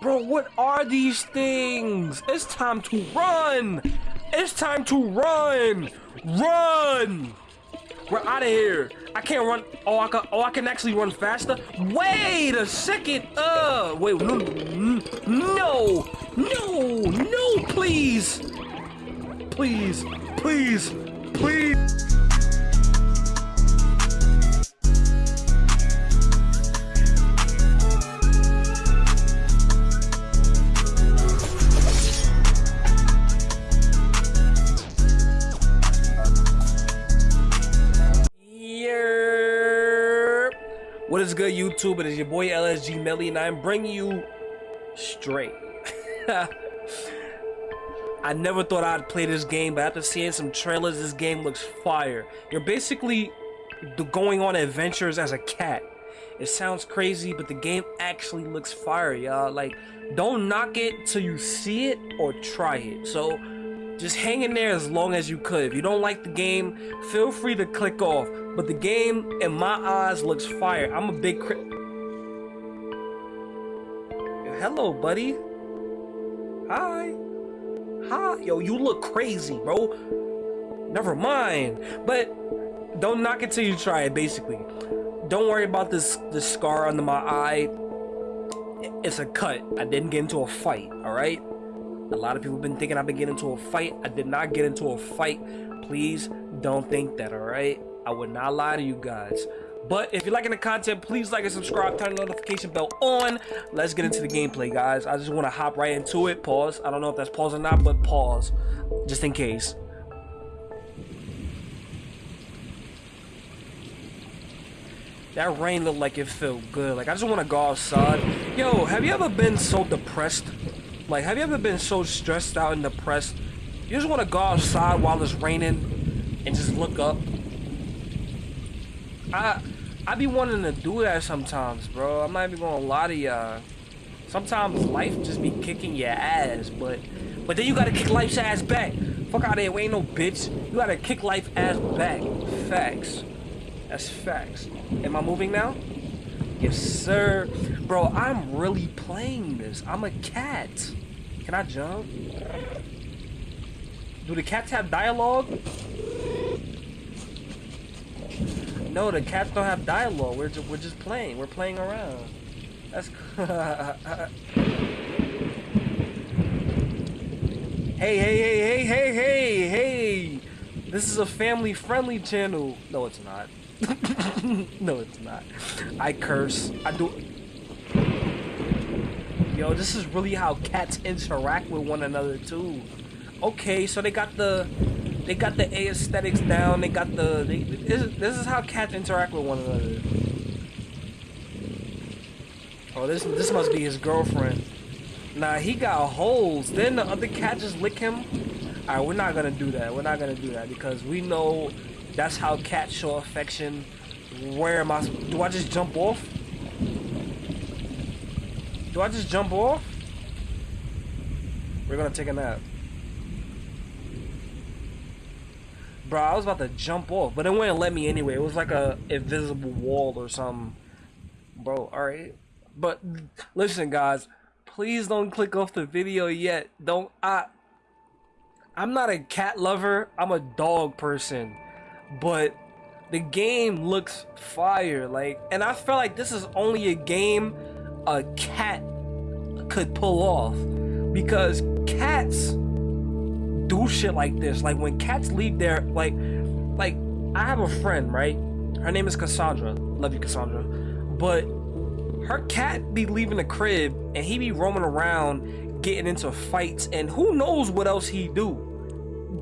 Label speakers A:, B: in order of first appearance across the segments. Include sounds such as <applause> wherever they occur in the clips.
A: Bro, what are these things? It's time to run! It's time to run! Run! We're out of here. I can't run. Oh, I can. Oh, I can actually run faster. Wait a second. Uh, wait. No, no, no, no, please, please, please, please. YouTube? It is your boy LSG Melly, and I'm bringing you straight. <laughs> I never thought I'd play this game, but after seeing some trailers, this game looks fire. You're basically going on adventures as a cat. It sounds crazy, but the game actually looks fire, y'all. Like, don't knock it till you see it or try it. So, just hang in there as long as you could. If you don't like the game, feel free to click off. But the game, in my eyes, looks fire. I'm a big crit. Hello, buddy. Hi. Hi. Yo, you look crazy, bro. Never mind. But don't knock it till you try it, basically. Don't worry about this, this scar under my eye. It's a cut. I didn't get into a fight, alright? A lot of people have been thinking I've been getting into a fight. I did not get into a fight. Please don't think that, alright? I would not lie to you guys. But if you're liking the content, please like and subscribe, turn the notification bell on. Let's get into the gameplay, guys. I just want to hop right into it. Pause. I don't know if that's pause or not, but pause. Just in case. That rain looked like it felt good. Like, I just want to go outside. Yo, have you ever been so depressed like, have you ever been so stressed out and depressed? You just want to go outside while it's raining and just look up. I I be wanting to do that sometimes, bro. I'm not even gonna lie to y'all. Sometimes life just be kicking your ass, but but then you gotta kick life's ass back. Fuck out of here, we ain't no bitch. You gotta kick life ass back. Facts. That's facts. Am I moving now? Yes, sir. Bro, I'm really playing this. I'm a cat. Can I jump? Do the cats have dialogue? No, the cats don't have dialogue. We're just, we're just playing. We're playing around. That's <laughs> Hey, hey, hey, hey, hey, hey, hey! This is a family-friendly channel. No, it's not. <laughs> no, it's not. I curse. I do. Yo, this is really how cats interact with one another too. Okay, so they got the they got the aesthetics down. They got the they, this, this is how cats interact with one another. Oh, this this must be his girlfriend. Nah, he got holes. Then the other cat just lick him. All right, we're not gonna do that. We're not gonna do that because we know that's how cats show affection. Where am I? Do I just jump off? Do I just jump off? We're gonna take a nap. Bro, I was about to jump off, but it wouldn't let me anyway. It was like a invisible wall or something. Bro, alright. But listen guys, please don't click off the video yet. Don't I I'm not a cat lover, I'm a dog person but the game looks fire like and i feel like this is only a game a cat could pull off because cats do shit like this. Like when cats leave their like like i have a friend right? Her name is cassandra. Love you cassandra. But her cat be leaving the crib and he be roaming around getting into fights and who knows what else he do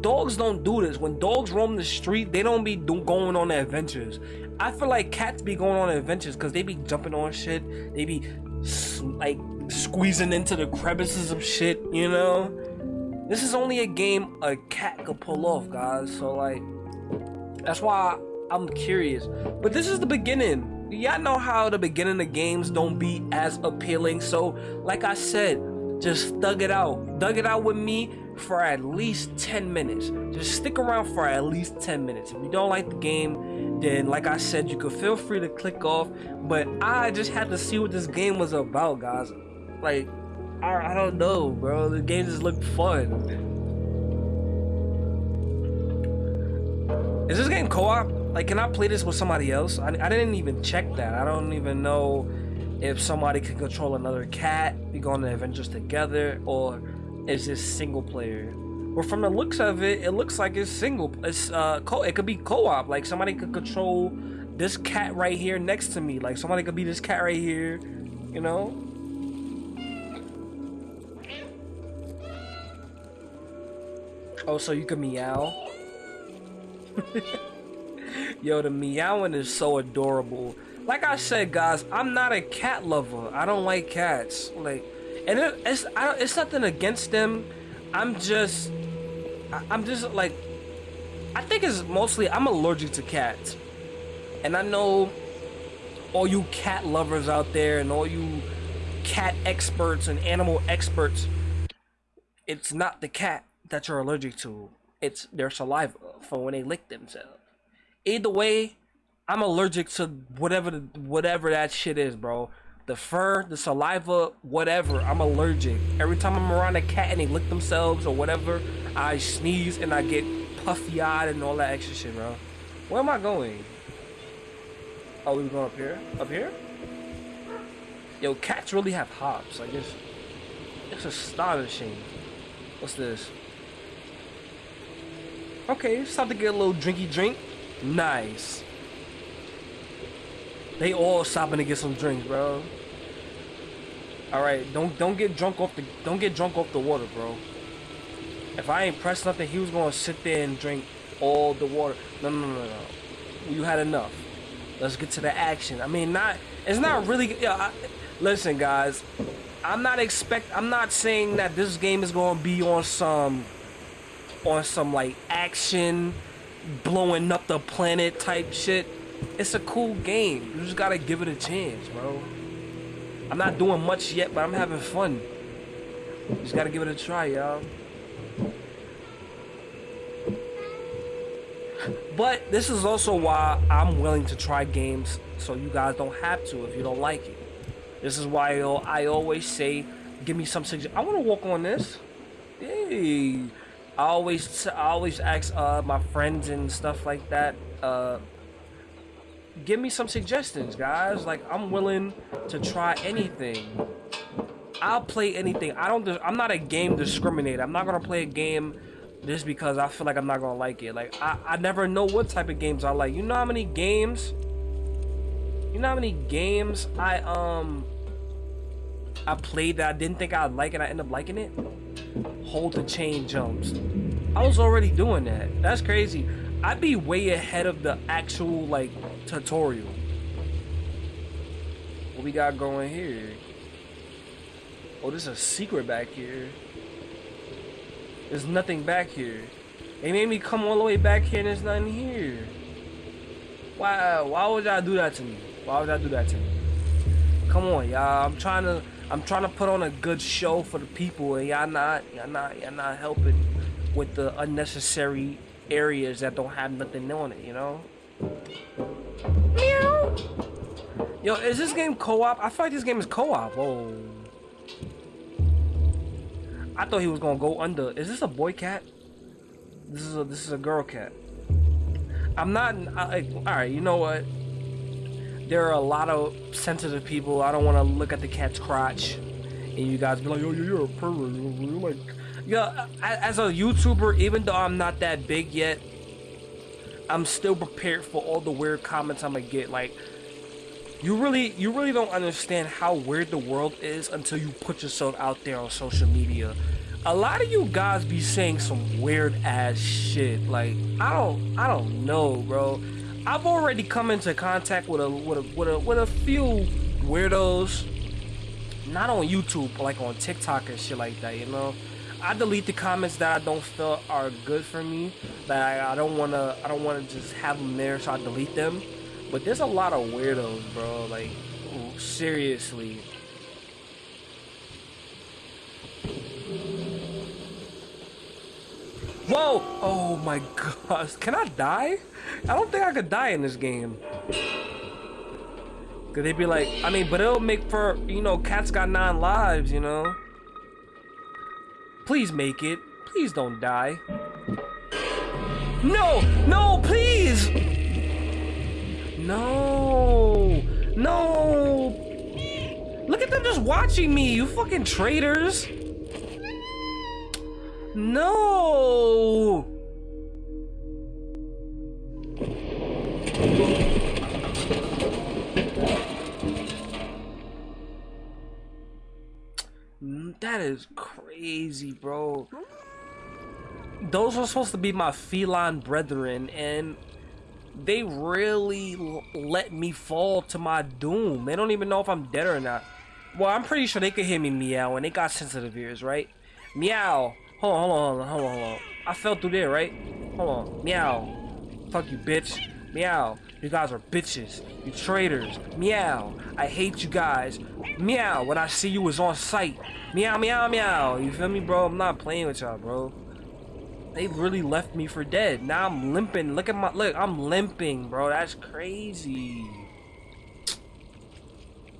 A: dogs don't do this. When dogs roam the street, they don't be do going on adventures. I feel like cats be going on adventures because they be jumping on shit. They be like squeezing into the crevices of shit, you know? This is only a game a cat could pull off, guys. So, like, that's why I'm curious. But this is the beginning. Y'all know how the beginning of games don't be as appealing. So, like I said, just thug it out. Thug it out with me for at least 10 minutes. Just stick around for at least 10 minutes. If you don't like the game, then like I said, you could feel free to click off. But I just had to see what this game was about, guys. Like, I, I don't know, bro. The game just looked fun. Is this game co-op? Like, can I play this with somebody else? I, I didn't even check that. I don't even know if somebody can control another cat, we go on the adventures together, or is this single player? Well, from the looks of it, it looks like it's single. It's uh, co. It could be co-op. Like somebody could control this cat right here next to me. Like somebody could be this cat right here. You know. Oh, so you can meow. <laughs> Yo, the meowing is so adorable like I said, guys, I'm not a cat lover. I don't like cats. Like, and it, it's it's nothing against them. I'm just, I'm just like, I think it's mostly I'm allergic to cats, and I know all you cat lovers out there and all you cat experts and animal experts. It's not the cat that you're allergic to. It's their saliva for when they lick themselves. Either way, I'm allergic to whatever whatever that shit is, bro. The fur, the saliva, whatever. I'm allergic. Every time I'm around a cat and they lick themselves or whatever, I sneeze and I get puffy eyed and all that extra shit, bro. Where am I going? Oh, we going up here? Up here? Yo, cats really have hops. Like it's, it's astonishing. What's this? Okay, it's time to get a little drinky drink. Nice. They all stopping to get some drinks, bro. All right, don't don't get drunk off the don't get drunk off the water, bro. If I ain't pressed nothing, he was gonna sit there and drink all the water. No, no, no, no. You had enough. Let's get to the action. I mean, not it's not really. Yeah, I, listen, guys. I'm not expect. I'm not saying that this game is gonna be on some on some like action, blowing up the planet type shit. It's a cool game. You just gotta give it a chance, bro. I'm not doing much yet, but I'm having fun. Just gotta give it a try, y'all. But this is also why I'm willing to try games so you guys don't have to if you don't like it. This is why I always say, give me some suggestions. I want to walk on this. Hey, I always I always ask uh, my friends and stuff like that. Uh, give me some suggestions, guys. Like I'm willing to try anything. I'll play anything. I don't. I'm not a game discriminator. I'm not gonna play a game just because I feel like I'm not gonna like it. Like I, I never know what type of games I like. You know how many games? You know how many games I um I played that I didn't think I'd like and I end up liking it? Hold the chain jumps. I was already doing that. That's crazy. I'd be way ahead of the actual like tutorial. What we got going here? Oh, there's a secret back here. There's nothing back here. They made me come all the way back here and there's nothing here. Why why would y'all do that to me? Why would y'all do that to me? Come on, y'all. I'm trying to I'm trying to put on a good show for the people and y'all not y'all not y'all not helping with the unnecessary areas that don't have nothing on it, you know? Meow. Yo, is this game co-op? I feel like this game is co-op. Whoa. I thought he was gonna go under. Is this a boy cat? This is a this is a girl cat. I'm not. I, all right, you know what? There are a lot of sensitive people. I don't want to look at the cat's crotch, and you guys be like, oh, "Yo, you're a pervert." Like, yeah, as a YouTuber, even though I'm not that big yet, I'm still prepared for all the weird comments I'm gonna get. Like, you really, you really don't understand how weird the world is until you put yourself out there on social media. A lot of you guys be saying some weird ass shit. Like, I don't, I don't know, bro. I've already come into contact with a, with a, with a, with a few weirdos. Not on YouTube, but like on TikTok and shit like that, you know. I delete the comments that I don't feel are good for me. That I, I don't wanna I don't wanna just have them there, so I delete them. But there's a lot of weirdos, bro. Like seriously. Whoa! Oh my gosh. Can I die? I don't think I could die in this game. Cause they'd be like, I mean, but it'll make for, you know, cats got nine lives, you know? Please make it. Please don't die. No! No, please! No! No! Look at them just watching me, you fucking traitors! No! That is crazy, bro. Those were supposed to be my feline brethren, and they really let me fall to my doom. They don't even know if I'm dead or not. Well, I'm pretty sure they could hear me meow, and they got sensitive ears, right? Meow. Hold on, hold on, hold on, hold on. I fell through there, right? Hold on. Meow. Fuck you, bitch. Meow. You guys are bitches. You traitors. Meow. I hate you guys. Meow. When I see you is on sight. Meow, meow, meow. You feel me, bro? I'm not playing with y'all, bro. They really left me for dead. Now I'm limping. Look at my look. I'm limping, bro. That's crazy.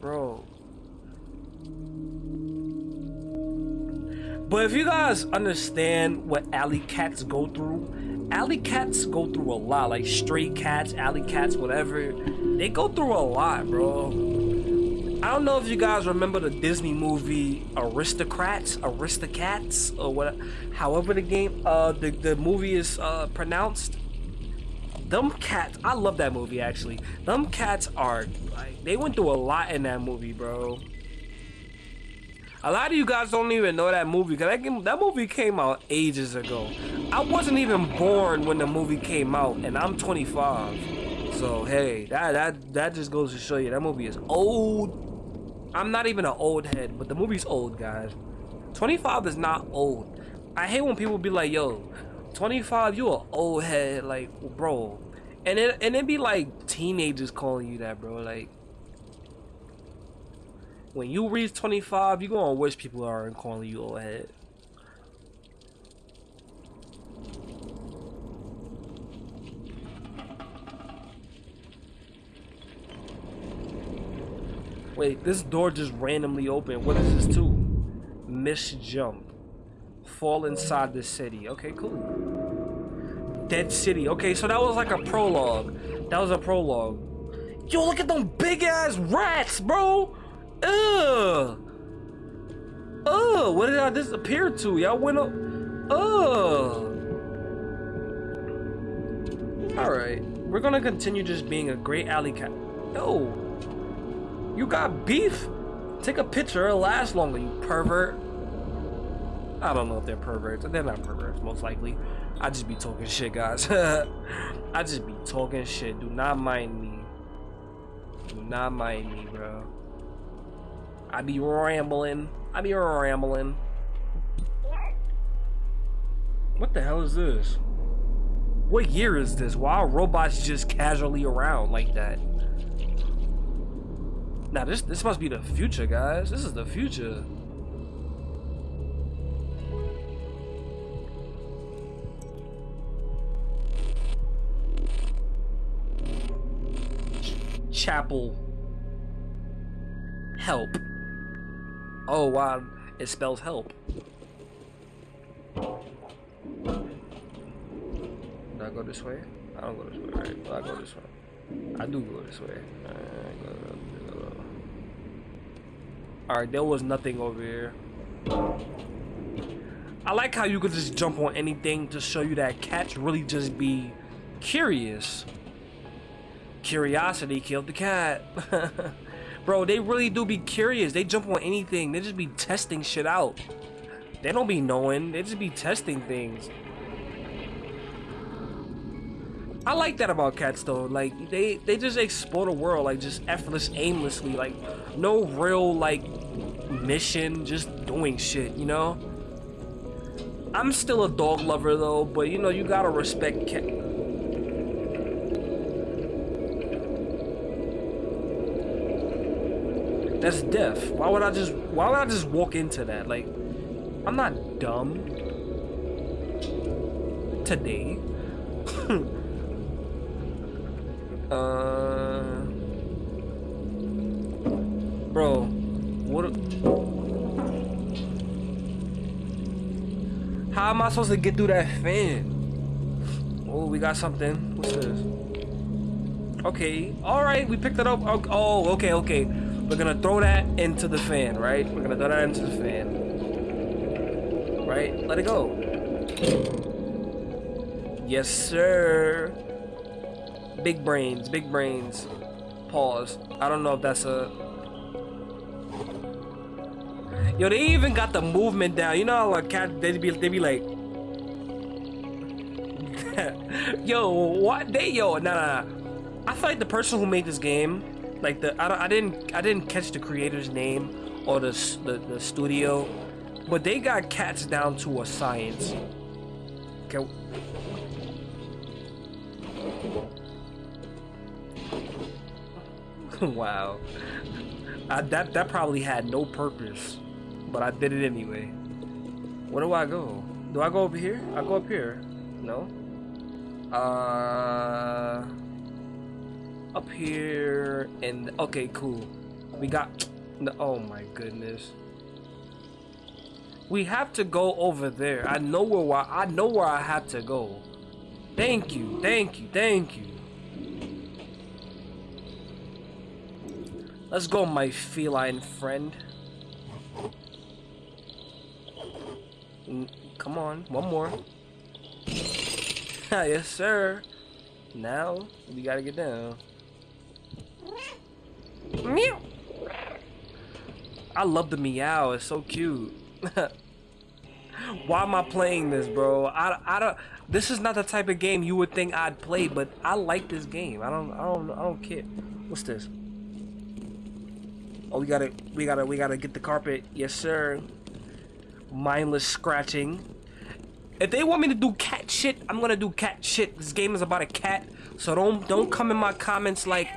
A: Bro. But if you guys understand what alley cats go through, alley cats go through a lot. Like stray cats, alley cats, whatever. They go through a lot, bro. I don't know if you guys remember the Disney movie Aristocrats, Aristocats, or what, however the game, uh, the, the movie is uh, pronounced. Them cats, I love that movie actually. Them cats are, like, they went through a lot in that movie, bro. A lot of you guys don't even know that movie because that, that movie came out ages ago. I wasn't even born when the movie came out, and I'm 25. So hey, that that that just goes to show you that movie is old. I'm not even an old head, but the movie's old, guys. 25 is not old. I hate when people be like, "Yo, 25, you an old head," like, bro. And it and it be like teenagers calling you that, bro. Like, when you reach 25, you're gonna wish people aren't calling you old head. Wait, this door just randomly opened. What is this too? Miss jump. Fall inside the city. Okay, cool. Dead city. Okay, so that was like a prologue. That was a prologue. Yo, look at them big ass rats, bro. Ugh. Ugh. What did I disappear to? Y'all went up. Ugh. Alright. We're gonna continue just being a great alley cat. Yo. You got beef? Take a picture. It'll last longer, you pervert. I don't know if they're perverts. They're not perverts, most likely. I just be talking shit, guys. <laughs> I just be talking shit. Do not mind me. Do not mind me, bro. I be rambling. I be rambling. What the hell is this? What year is this? Why are robots just casually around like that? Now this this must be the future, guys. This is the future. Chapel. Help. Oh wow, it spells help. Do I go this way? I don't go this way, right? Well, I go this way. I do go this way. Alright, there was nothing over here. I like how you could just jump on anything to show you that cats really just be curious. Curiosity killed the cat. <laughs> Bro, they really do be curious. They jump on anything. They just be testing shit out. They don't be knowing. They just be testing things. I like that about cats though. Like they they just explore the world like just effortless, aimlessly. Like no real like mission, just doing shit. You know. I'm still a dog lover though, but you know you gotta respect cat. That's death. Why would I just why would I just walk into that? Like I'm not dumb. Today. <laughs> uh Bro, what How am I supposed to get through that fan? Oh, we got something. What's this? Okay. All right, we picked it up. Oh, okay, okay. We're gonna throw that into the fan, right? We're gonna throw that into the fan. Right? Let it go. Yes, sir. Big brains, big brains. Pause. I don't know if that's a... Yo, they even got the movement down. You know how like cat they be they be like <laughs> Yo, what they yo, nah, nah, nah. I feel like the person who made this game, like the I, I didn't I didn't catch the creator's name or the, the the studio, but they got cats down to a science. Okay. <laughs> wow. I, that that probably had no purpose, but I did it anyway. Where do I go? Do I go over here? I go up here. No. Uh, up here and okay, cool. We got. Oh my goodness. We have to go over there. I know where I know where I have to go. Thank you, thank you, thank you. Let's go, my feline friend. Mm, come on, one more. <laughs> yes, sir. Now, we gotta get down. Meow. I love the meow. It's so cute. <laughs> Why am I playing this, bro? I, I don't. This is not the type of game you would think I'd play, but I like this game. I don't. I don't. I don't care. What's this? Oh, we gotta. We gotta. We gotta get the carpet. Yes, sir. Mindless scratching. If they want me to do cat shit, I'm gonna do cat shit. This game is about a cat, so don't don't come in my comments like,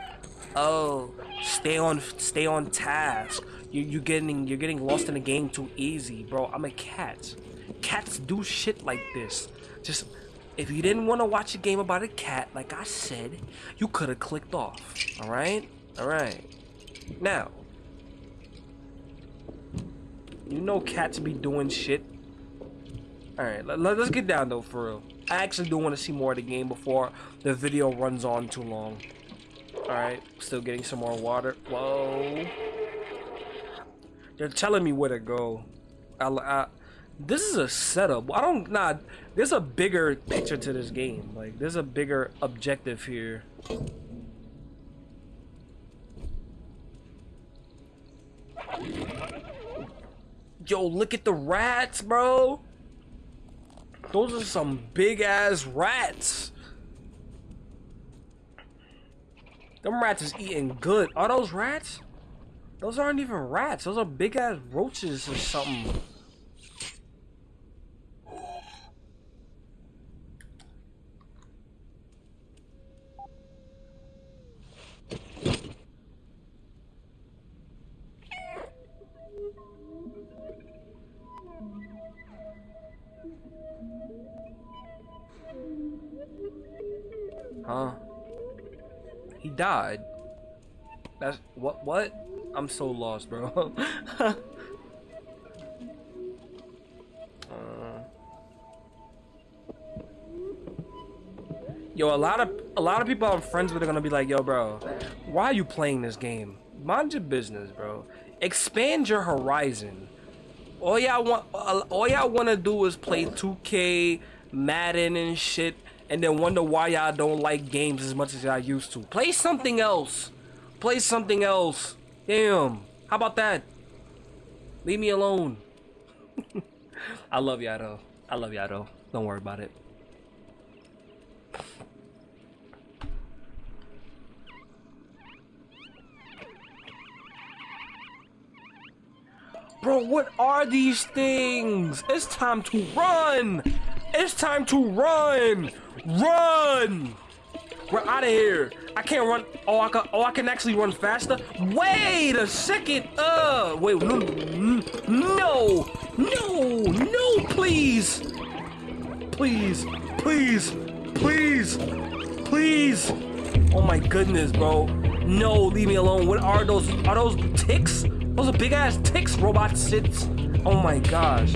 A: oh, stay on stay on task. You you getting you're getting lost in the game too easy, bro. I'm a cat. Cats do shit like this. Just if you didn't want to watch a game about a cat, like I said, you could have clicked off. All right, all right. Now, you know cats be doing shit Alright, let, us get down though, for real. I actually do want to see more of the game before the video runs on too long. Alright, still getting some more water. Whoa. They're telling me where to go. I, I, this is a setup. I don't, nah, there's a bigger picture to this game. Like, there's a bigger objective here. Yo, look at the rats, bro. Those are some big ass rats. Them rats is eating good. Are those rats? Those aren't even rats. Those are big ass roaches or something. Died. That's what what? I'm so lost, bro. <laughs> uh, yo, a lot of a lot of people I'm friends with are gonna be like, yo, bro, why are you playing this game? Mind your business, bro. Expand your horizon. All y'all want, all y'all want to do is play 2K, Madden, and shit and then wonder why y'all don't like games as much as y'all used to. Play something else. Play something else. Damn. How about that? Leave me alone. <laughs> I love y'all though. I love y'all though. Don't worry about it. Bro, what are these things? It's time to run! It's time to run! Run! We're out of here. I can't run. Oh, I can. Oh, I can actually run faster. Wait a second. Uh, wait. No, no, no, no, please, please, please, please, please. Oh my goodness, bro. No, leave me alone. What are those? Are those ticks? Those are big ass ticks, robot sits. Oh my gosh.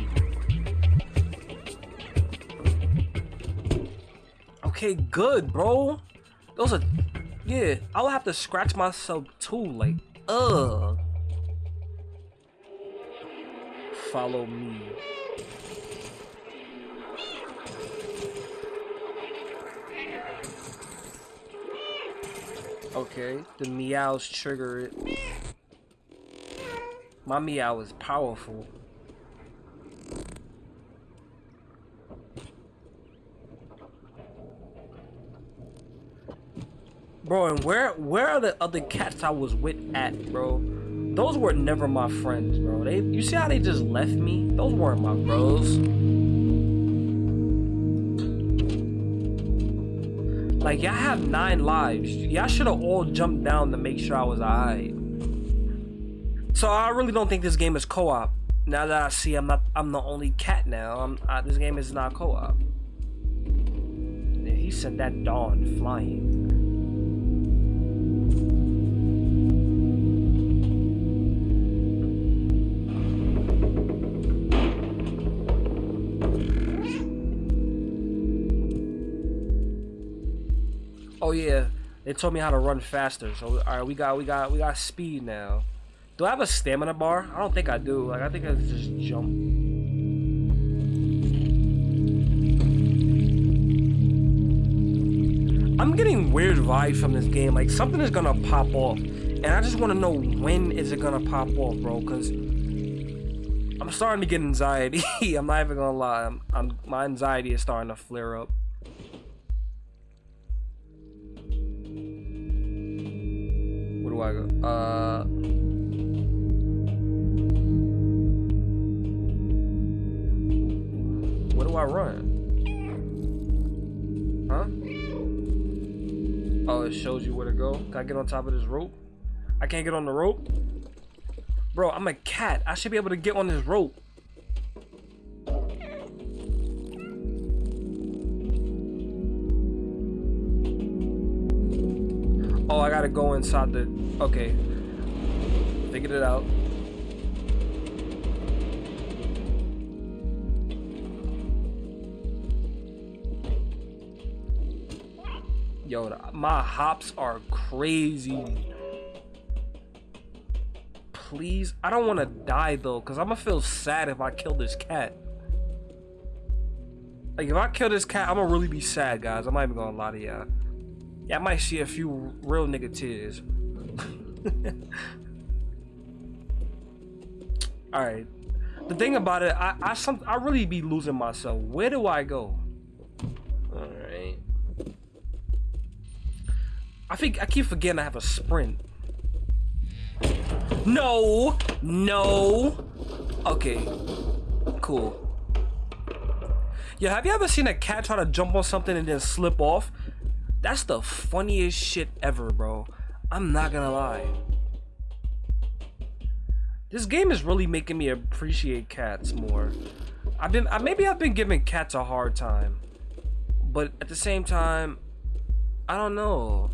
A: Okay, good, bro. Those are, yeah. I'll have to scratch myself too. Like, ugh. Follow me. Okay, the meows trigger it. My meow is powerful. Bro, and where where are the other cats I was with at, bro? Those were never my friends, bro. They you see how they just left me? Those weren't my bros. Like y'all have nine lives. Y'all should have all jumped down to make sure I was alright. So I really don't think this game is co-op. Now that I see I'm not I'm the only cat now. I'm I, this game is not co-op. Yeah, he sent that dawn flying. Oh yeah, they told me how to run faster. So all right, we got we got we got speed now. Do I have a stamina bar? I don't think I do. Like I think I just jump. I'm getting weird vibes from this game. Like something is gonna pop off, and I just want to know when is it gonna pop off, bro? Cause I'm starting to get anxiety. <laughs> I'm not even gonna lie. I'm, I'm my anxiety is starting to flare up. Uh. Where do I run? Huh? Oh, it shows you where to go. Can I get on top of this rope? I can't get on the rope? Bro, I'm a cat. I should be able to get on this rope. Oh, I gotta go inside the... Okay. Figured it out. Yo, my hops are crazy. Please, I don't want to die though, because I'm gonna feel sad if I kill this cat. Like, if I kill this cat, I'm gonna really be sad, guys. I'm not even gonna lie to y'all. Yeah, I might see a few real nigga tears. <laughs> Alright. The thing about it, I I some I really be losing myself. Where do I go? Alright. I think I keep forgetting I have a sprint. No! No! Okay. Cool. Yeah, have you ever seen a cat try to jump on something and then slip off? That's the funniest shit ever, bro. I'm not gonna lie. This game is really making me appreciate cats more. I've been, maybe I've been giving cats a hard time. But at the same time, I don't know.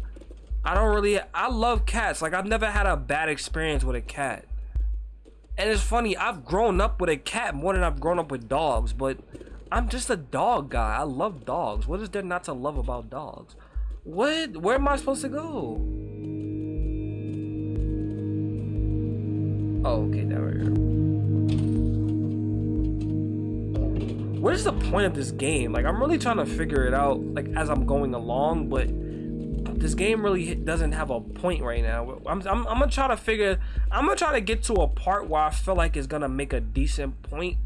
A: I don't really I love cats. Like I've never had a bad experience with a cat. And it's funny, I've grown up with a cat more than I've grown up with dogs, but I'm just a dog guy. I love dogs. What is there not to love about dogs? What? Where am I supposed to go? Oh, okay, now we're here. What is the point of this game? Like, I'm really trying to figure it out, like, as I'm going along, but this game really doesn't have a point right now. I'm, I'm, I'm gonna try to figure. I'm gonna try to get to a part where I feel like it's gonna make a decent point.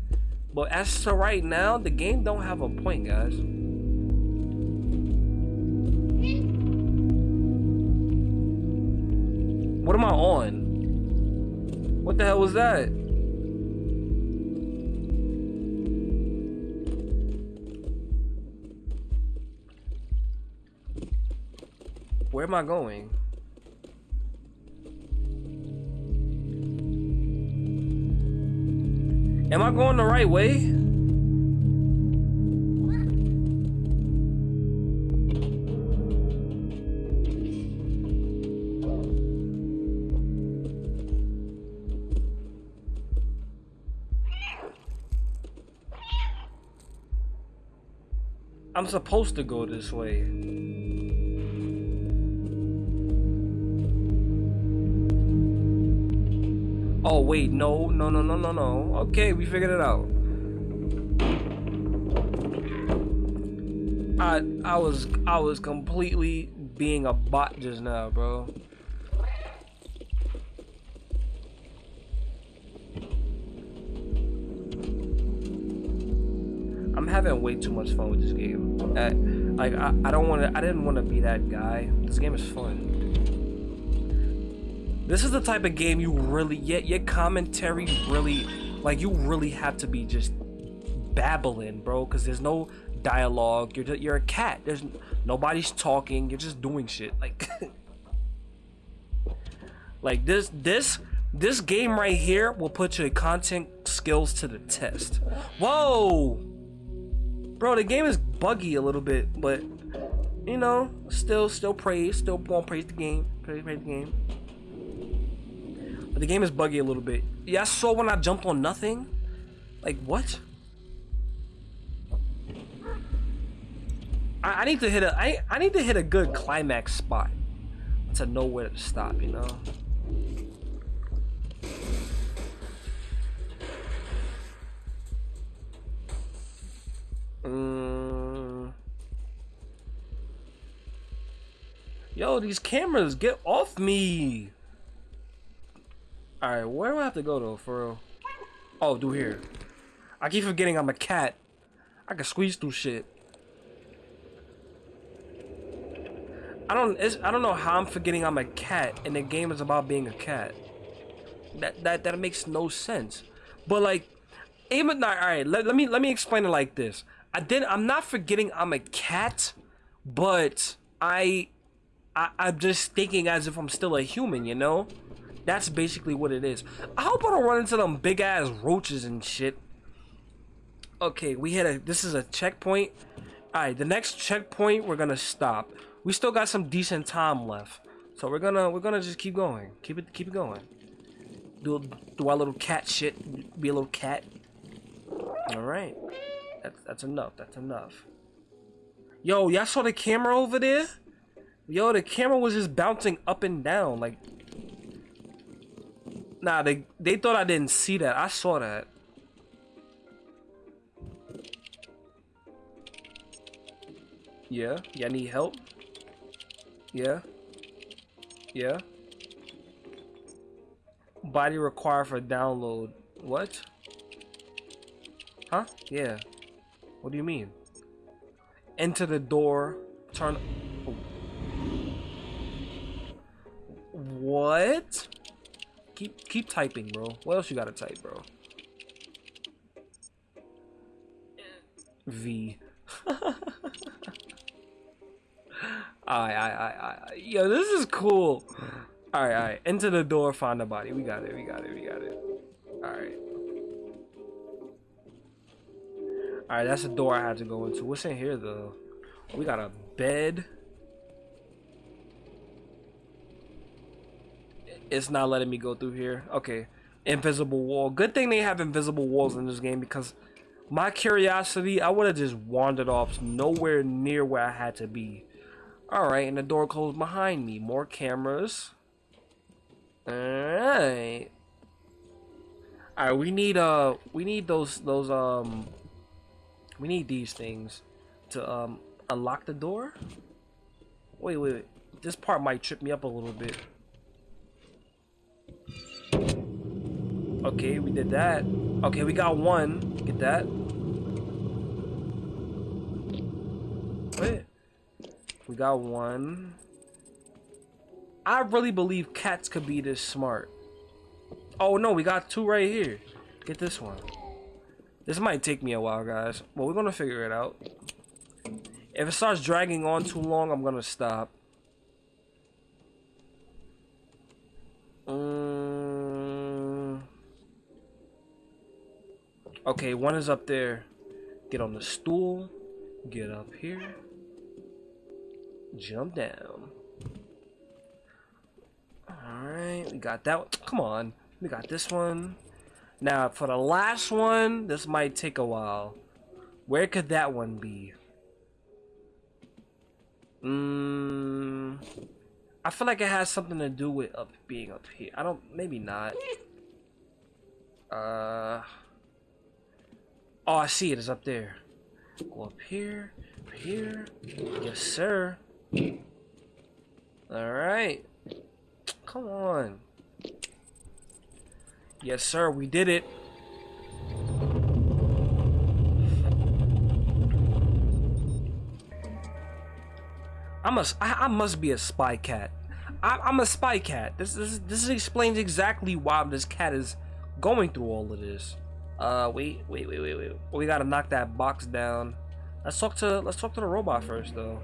A: But as to right now, the game don't have a point, guys. What am I on? What the hell was that? Where am I going? Am I going the right way? I'm supposed to go this way. Oh wait, no, no, no, no, no, no. Okay, we figured it out. I I was I was completely being a bot just now, bro. Having way too much fun with this game. I, like I, I don't want to. I didn't want to be that guy. This game is fun. This is the type of game you really yet your commentary really like you really have to be just babbling, bro. Because there's no dialogue. You're you're a cat. There's nobody's talking. You're just doing shit. Like <laughs> like this this this game right here will put your content skills to the test. Whoa! Bro, the game is buggy a little bit, but you know, still still praise, still won't praise the game. Praise, praise the game. But the game is buggy a little bit. Yeah, I saw when I jumped on nothing. Like what? I, I need to hit a I I need to hit a good climax spot to know where to stop, you know? Mm. Yo, these cameras, get off me! Alright, where do I have to go though, for real? Oh, do here. I keep forgetting I'm a cat. I can squeeze through shit. I don't I don't know how I'm forgetting I'm a cat and the game is about being a cat. That that that makes no sense. But like even not alright, let, let me let me explain it like this. I did. I'm not forgetting I'm a cat, but I, I, I'm just thinking as if I'm still a human. You know, that's basically what it is. I hope I don't run into them big ass roaches and shit. Okay, we hit a. This is a checkpoint. All right, the next checkpoint we're gonna stop. We still got some decent time left, so we're gonna we're gonna just keep going. Keep it keep it going. Do do our little cat shit. Be a little cat. All right. That's that's enough. That's enough. Yo, y'all saw the camera over there? Yo, the camera was just bouncing up and down like. Nah, they they thought I didn't see that. I saw that. Yeah, y'all need help? Yeah. Yeah. Body required for download. What? Huh? Yeah. What do you mean? Enter the door, turn... What? Keep keep typing, bro. What else you gotta type, bro? V. I, I, I, I, yo, this is cool. All right, all right. Enter the door, find the body. We got it. We got it. We got it. All right. Alright, that's the door I had to go into. What's in here, though? We got a bed. It's not letting me go through here. Okay. Invisible wall. Good thing they have invisible walls in this game because my curiosity, I would have just wandered off nowhere near where I had to be. Alright, and the door closed behind me. More cameras. Alright. Alright, we need uh we need those those um we need these things to um, unlock the door. Wait, wait, wait. This part might trip me up a little bit. Okay, we did that. Okay, we got one. Get that. Wait. We got one. I really believe cats could be this smart. Oh no, we got two right here. Get this one. This might take me a while, guys. But we're going to figure it out. If it starts dragging on too long, I'm going to stop. Um, okay, one is up there. Get on the stool. Get up here. Jump down. Alright, we got that one. Come on. We got this one. Now, for the last one, this might take a while. Where could that one be? Mmm... I feel like it has something to do with up being up here. I don't... Maybe not. Uh... Oh, I see it. It's up there. Go up here. Up Here. Yes, sir. Alright. Come on. Yes, sir. We did it. I must. I, I must be a spy cat. I, am a spy cat. This, this this explains exactly why this cat is going through all of this. Uh, wait, wait, wait, wait, wait. We gotta knock that box down. Let's talk to let's talk to the robot first, though.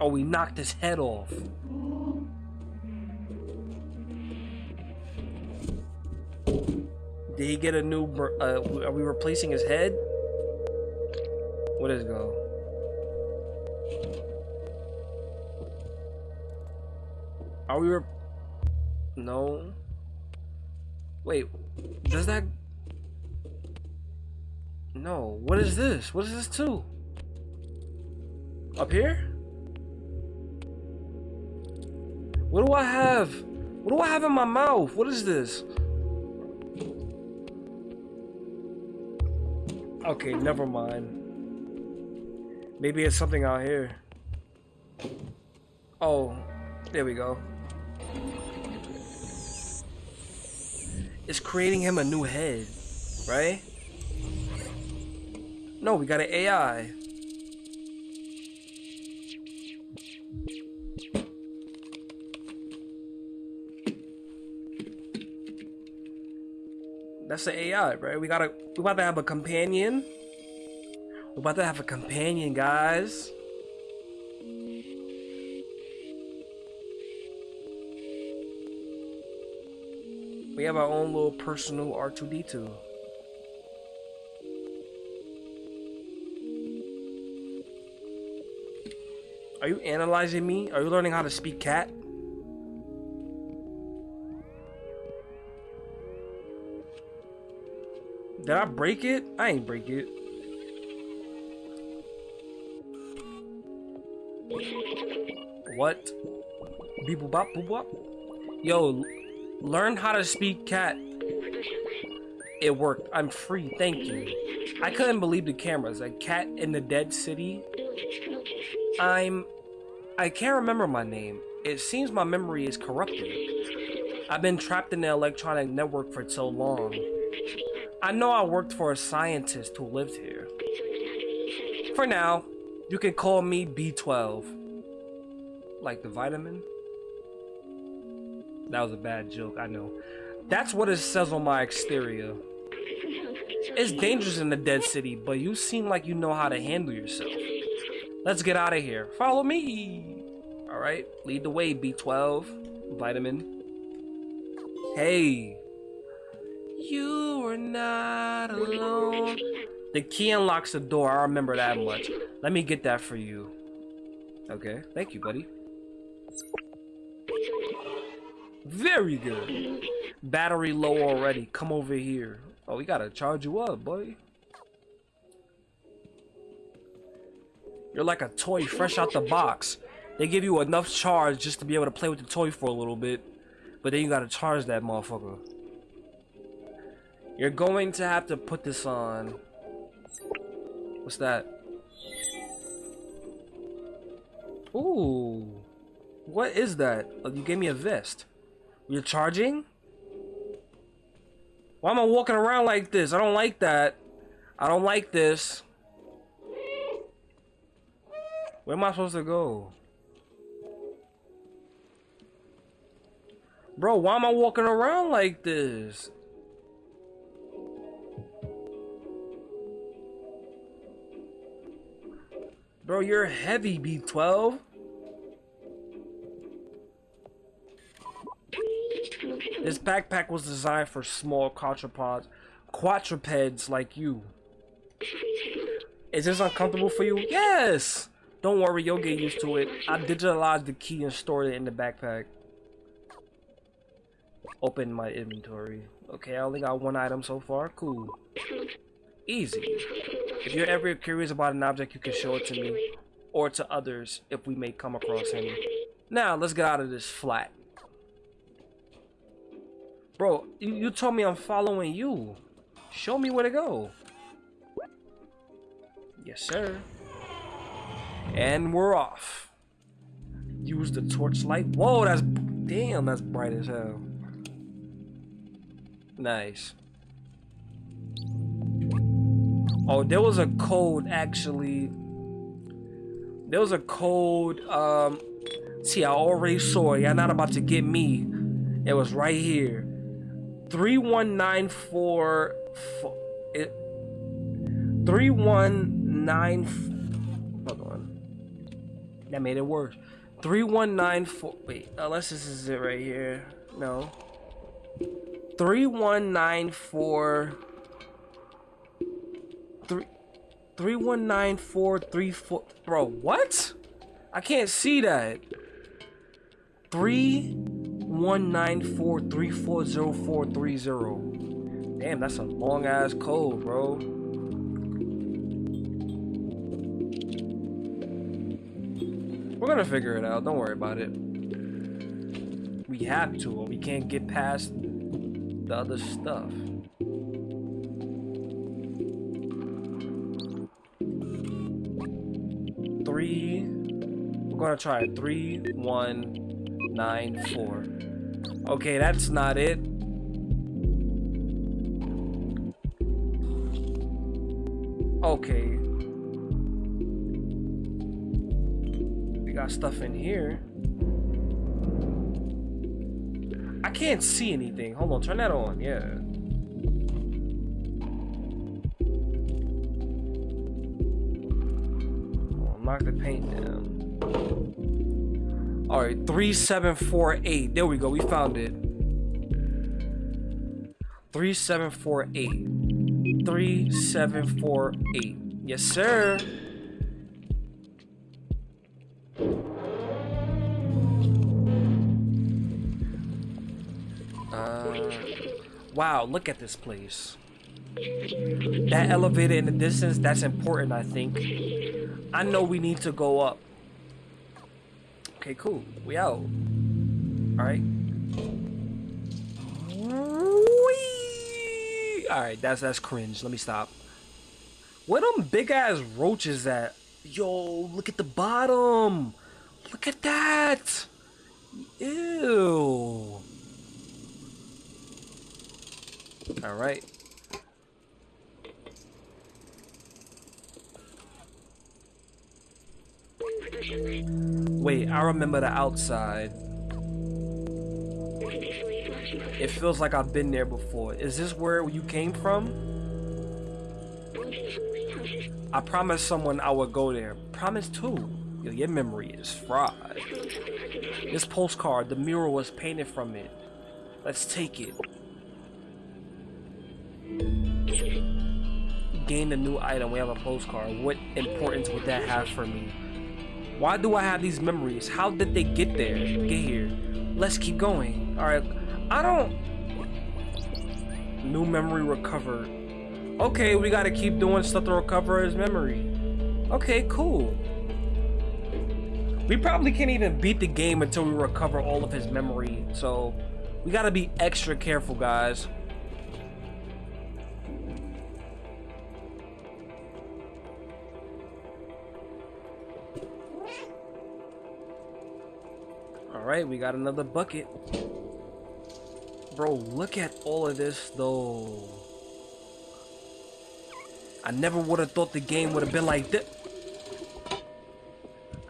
A: Oh, we knocked his head off. Did he get a new? Uh, are we replacing his head? What is go? Are we? no. Wait, does that? No. What is this? What is this too? Up here? What do I have? What do I have in my mouth? What is this? Okay, never mind. Maybe it's something out here. Oh, there we go. It's creating him a new head, right? No, we got an AI. That's the AI, right? We gotta we about to have a companion. We're about to have a companion, guys. We have our own little personal R2D2. Are you analyzing me? Are you learning how to speak cat? Did I break it? I ain't break it. What? Beep bop boop bop. Yo, learn how to speak cat. It worked. I'm free. Thank you. I couldn't believe the cameras. A cat in the dead city. I'm. I can't remember my name. It seems my memory is corrupted. I've been trapped in the electronic network for so long. I know I worked for a scientist who lived here. For now, you can call me B12. Like the vitamin? That was a bad joke, I know. That's what it says on my exterior. It's dangerous in the dead city, but you seem like you know how to handle yourself. Let's get out of here. Follow me! Alright, lead the way, B12. Vitamin. Hey, you are not alone. The key unlocks the door. I remember that much. Let me get that for you. Okay. Thank you, buddy. Very good. Battery low already. Come over here. Oh, we gotta charge you up, buddy. You're like a toy fresh out the box. They give you enough charge just to be able to play with the toy for a little bit. But then you gotta charge that motherfucker. You're going to have to put this on. What's that? Ooh. What is that? Oh, you gave me a vest. You're charging? Why am I walking around like this? I don't like that. I don't like this. Where am I supposed to go? Bro, why am I walking around like this? Bro, you're heavy, B12. This backpack was designed for small quadrupods, quadrupeds like you. Is this uncomfortable for you? Yes! Don't worry, you'll get used to it. I digitalized the key and stored it in the backpack. Open my inventory. Okay, I only got one item so far. Cool. Easy. If you're ever curious about an object, you can show it to me. Or to others if we may come across any. Now, let's get out of this flat. Bro, you, you told me I'm following you. Show me where to go. Yes, sir. And we're off. Use the torchlight. Whoa, that's... Damn, that's bright as hell. Nice. Oh, there was a code, actually. There was a code, um... See, I already saw it. Y'all not about to get me. It was right here. 3194... It... 3194... That made it worse. 3194. Wait, unless this is it right here. No. 3194. 3. 319434. Bro, what? I can't see that. 3194340430. Damn, that's a long ass code, bro. We're gonna figure it out. Don't worry about it. We have to, or we can't get past the other stuff. Gonna try. Three, one, nine, four. Okay, that's not it. Okay. We got stuff in here. I can't see anything. Hold on, turn that on. Yeah. Knock the paint down. All right, 3748. There we go. We found it. 3748. 3748. Yes, sir. Uh, Wow, look at this place. That elevator in the distance, that's important, I think. I know we need to go up. Okay, cool. We out. Alright. Alright, that's that's cringe. Let me stop. Where them big ass roaches at? Yo, look at the bottom. Look at that. Ew. All right. Wait, I remember the outside. It feels like I've been there before. Is this where you came from? I promised someone I would go there. Promise too. Yo, your memory is fried. This postcard, the mural was painted from it. Let's take it. Gain a new item. We have a postcard. What importance would that have for me? Why do I have these memories? How did they get there? Get here. Let's keep going. Alright. I don't... New memory recovered. Okay, we gotta keep doing stuff to recover his memory. Okay, cool. We probably can't even beat the game until we recover all of his memory. So, we gotta be extra careful, guys. Alright, we got another bucket. Bro, look at all of this though. I never would have thought the game would have been like this.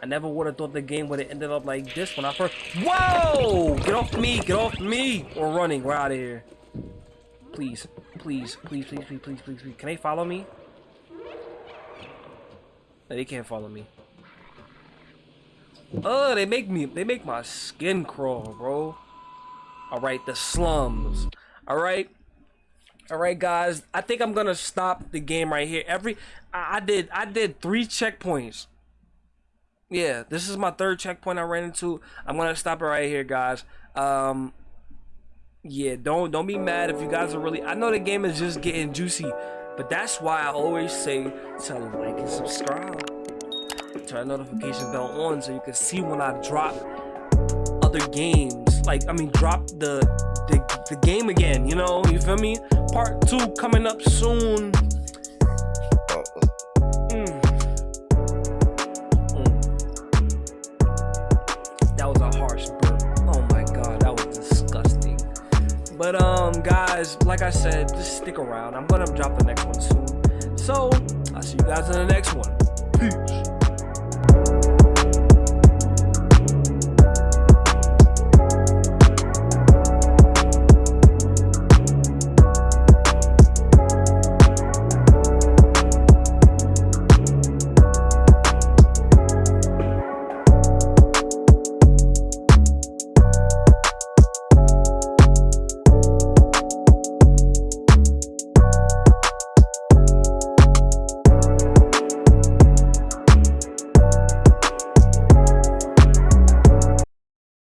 A: I never would have thought the game would have ended up like this when I first- Whoa! Get off me! Get off me! We're running. We're out of here. Please. Please. Please, please, please, please, please, please. Can they follow me? No, they can't follow me. Oh, they make me, they make my skin crawl, bro. All right, the slums. All right. All right, guys. I think I'm gonna stop the game right here. Every I, did I did three checkpoints. Yeah, this is my third checkpoint I ran into. I'm gonna stop it right here, guys. Um, yeah, don't don't be mad if you guys are really. I know the game is just getting juicy, but that's why I always say to like and subscribe, turn notification bell on so you can see when I drop other games. Like I mean, drop the the, the game again. You know, you feel me? Part two coming up soon. Mm. That was a harsh burp. Oh my god, that was disgusting. But um, guys, like I said, just stick around. I'm gonna drop the next one soon. So I'll see you guys in the next one. Peace.